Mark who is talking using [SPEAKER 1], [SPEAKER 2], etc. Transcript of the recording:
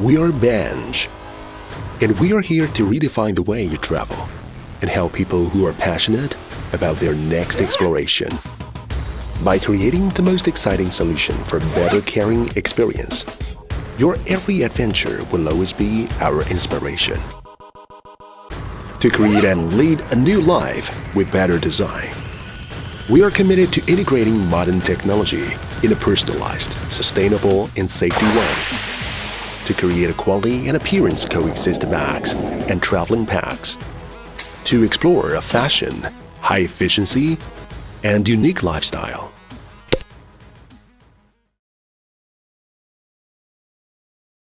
[SPEAKER 1] We are Bench, and we are here to redefine the way you travel and help people who are passionate about their next exploration. By creating the most exciting solution for better caring experience, your every adventure will always be our inspiration. To create and lead a new life with better design, we are committed to integrating modern technology in a personalized, sustainable, and safety way to create a quality and appearance coexist bags and traveling packs, to explore a fashion, high efficiency, and unique lifestyle